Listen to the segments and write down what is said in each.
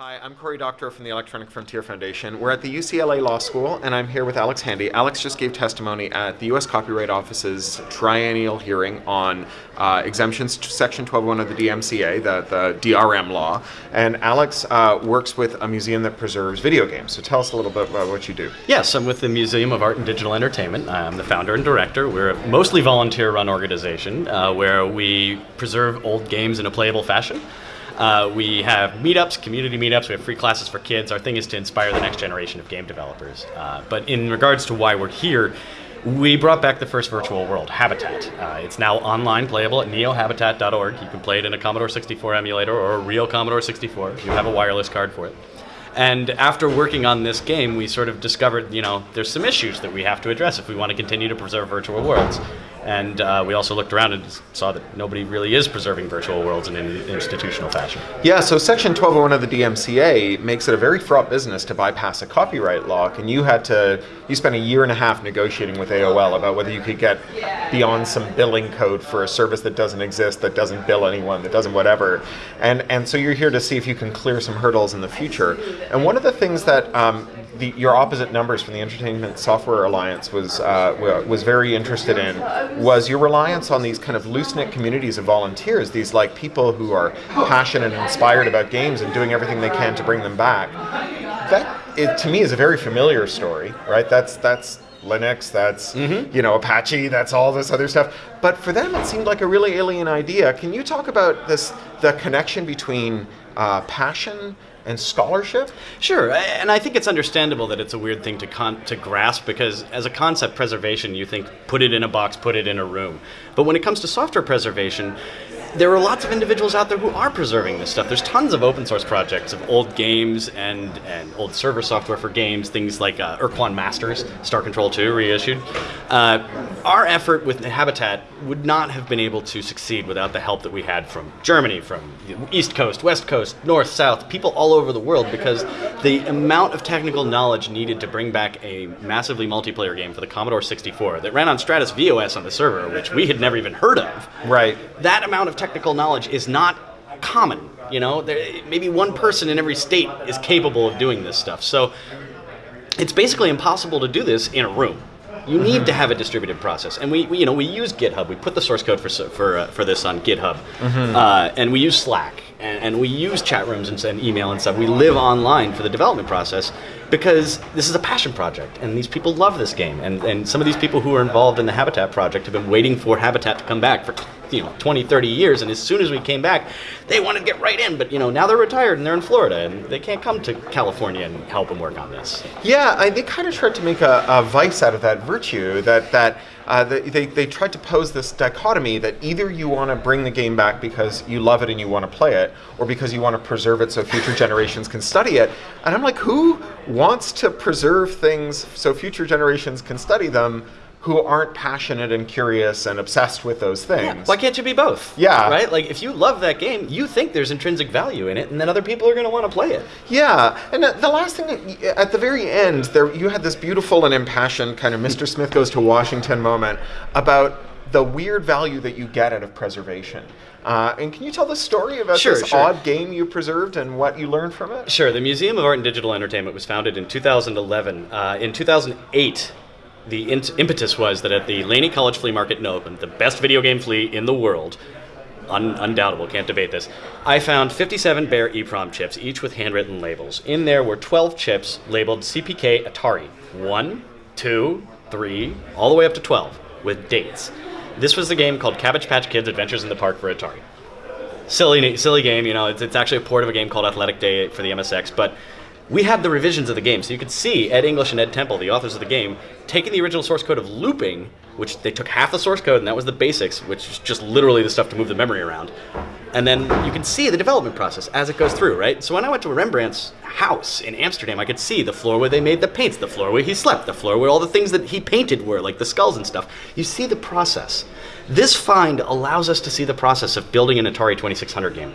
Hi, I'm Cory Doctorow from the Electronic Frontier Foundation. We're at the UCLA Law School, and I'm here with Alex Handy. Alex just gave testimony at the U.S. Copyright Office's triennial hearing on uh, exemptions to Section 1201 of the DMCA, the, the DRM law. And Alex uh, works with a museum that preserves video games. So tell us a little bit about what you do. Yes, I'm with the Museum of Art and Digital Entertainment. I'm the founder and director. We're a mostly volunteer-run organization uh, where we preserve old games in a playable fashion. Uh, we have meetups, community meetups. We have free classes for kids. Our thing is to inspire the next generation of game developers. Uh, but in regards to why we're here, we brought back the first virtual world, Habitat. Uh, it's now online playable at neohabitat.org. You can play it in a Commodore 64 emulator or a real Commodore 64 if you have a wireless card for it. And after working on this game, we sort of discovered, you know, there's some issues that we have to address if we want to continue to preserve virtual worlds. And uh, we also looked around and saw that nobody really is preserving virtual worlds in an institutional fashion. Yeah, so Section 1201 of the DMCA makes it a very fraught business to bypass a copyright lock, and you had to, you spent a year and a half negotiating with AOL about whether you could get beyond some billing code for a service that doesn't exist, that doesn't bill anyone, that doesn't whatever. And, and so you're here to see if you can clear some hurdles in the future. And one of the things that um, the, your opposite numbers from the Entertainment Software Alliance was uh, was very interested in was your reliance on these kind of loose knit communities of volunteers, these like people who are passionate and inspired about games and doing everything they can to bring them back. That it, to me is a very familiar story, right? That's that's Linux, that's mm-hmm. you know Apache, that's all this other stuff. But for them, it seemed like a really alien idea. Can you talk about this the connection between uh, passion and scholarship? Sure, and I think it's understandable that it's a weird thing to con- to grasp because as a concept preservation, you think put it in a box, put it in a room. But when it comes to software preservation, there are lots of individuals out there who are preserving this stuff. There's tons of open source projects of old games and, and old server software for games, things like uh, Ur-Quan Masters, Star Control 2 reissued. Uh, our effort with Habitat would not have been able to succeed without the help that we had from Germany, from East Coast, West Coast, North, South, people all over the world, because the amount of technical knowledge needed to bring back a massively multiplayer game for the Commodore 64 that ran on Stratus VOS on the server, which we had never even heard of. Right. That amount of technical knowledge is not common. You know, there, maybe one person in every state is capable of doing this stuff. So it's basically impossible to do this in a room. You need mm-hmm. to have a distributed process, and we, we, you know we use GitHub. We put the source code for for uh, for this on GitHub, mm-hmm. uh, and we use Slack, and, and we use chat rooms and, email and stuff. We live online for the development process, because this is a passion project and these people love this game. And, and some of these people who are involved in the habitat project have been waiting for habitat to come back for you know 20 30 years. And as soon as we came back they wanted to get right in. But you know now they're retired and they're in florida and they can't come to california and help them work on this. Yeah I, they kind of tried to make a, a vice out of that virtue that that uh, they, they tried to pose this dichotomy that either you want to bring the game back because you love it and you want to play it, or because you want to preserve it so future generations can study it. And I'm like, who wants to preserve things so future generations can study them who aren't passionate and curious and obsessed with those things. Yeah. Why can't you be both? Yeah. Right? Like, if you love that game, you think there's intrinsic value in it, and then other people are going to want to play it. Yeah. And uh, the last thing, at the very end, there you had this beautiful and impassioned kind of Mr. Smith goes to Washington moment about the weird value that you get out of preservation. Uh, and can you tell the story about sure, this sure. odd game you preserved and what you learned from it? Sure. The Museum of Art and Digital Entertainment was founded in 2011. Uh, in 2008, the impetus was that at the Laney College Flea Market in Oakland, the best video game flea in the world, un- undoubtable, can't debate this, I found 57 bare EEPROM chips, each with handwritten labels. In there were 12 chips labeled CPK Atari. One, two, three, all the way up to 12, with dates. This was the game called Cabbage Patch Kids Adventures in the Park for Atari. Silly, silly game, you know, it's, it's actually a port of a game called Athletic Day for the MSX, but we had the revisions of the game. So you could see Ed English and Ed Temple, the authors of the game, taking the original source code of looping, which they took half the source code, and that was the basics, which is just literally the stuff to move the memory around. And then you can see the development process as it goes through, right? So when I went to Rembrandt's house in Amsterdam, I could see the floor where they made the paints, the floor where he slept, the floor where all the things that he painted were, like the skulls and stuff. You see the process. This find allows us to see the process of building an Atari 2600 game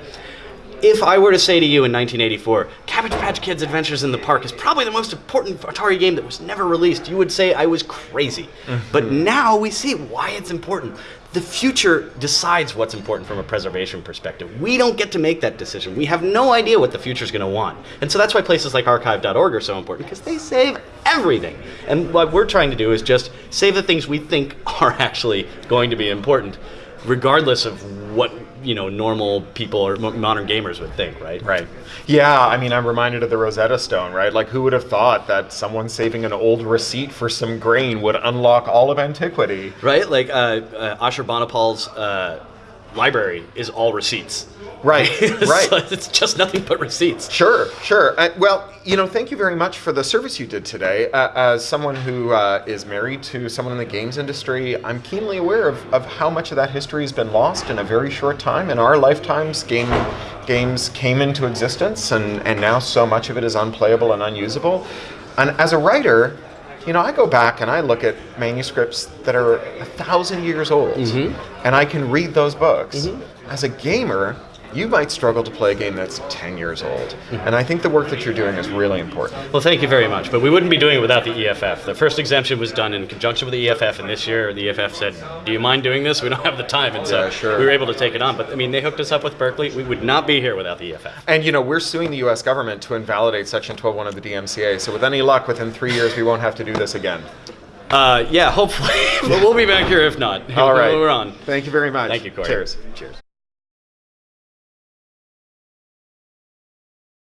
if I were to say to you in 1984, Cabbage Patch Kids Adventures in the Park is probably the most important Atari game that was never released, you would say I was crazy. Mm-hmm. But now we see why it's important. the future decides what's important from a preservation perspective. We don't get to make that decision. We have no idea what the future is going to want. And so that's why places like archive.org are so important because they save everything. And what we're trying to do is just save the things we think are actually going to be important regardless of what you know normal people or modern gamers would think, right? Right. Yeah, I mean, I'm reminded of the Rosetta Stone, right? Like, who would have thought that someone saving an old receipt for some grain would unlock all of antiquity? Right? Like uh, uh, Ashurbanipal's uh, library is all receipts. Right, right. so it's just nothing but receipts. Sure, sure. Uh, well, you know, thank you very much for the service you did today. Uh, as someone who uh, is married to someone in the games industry, I'm keenly aware of, of how much of that history has been lost in a very short time. In our lifetimes, game games came into existence, and, and now so much of it is unplayable and unusable. And as a writer, you know, I go back and I look at manuscripts that are a thousand years old, mm-hmm. and I can read those books. Mm-hmm. As a gamer, you might struggle to play a game that's 10 years old. And I think the work that you're doing is really important. Well, thank you very much. But we wouldn't be doing it without the EFF. The first exemption was done in conjunction with the EFF, and this year the EFF said, "Do you mind doing this? We don't have the time." And so Yeah, sure. we were able to take it on. But I mean, they hooked us up with Berkeley. We would not be here without the EFF. And you know, we're suing the US government to invalidate Section 12.1 of the DMCA. So with any luck, within three years, we won't have to do this again. Uh, yeah, hopefully. but we'll be back here if not. All right. We're on. Thank you very much. Thank you, Cory. Cheers. Cheers.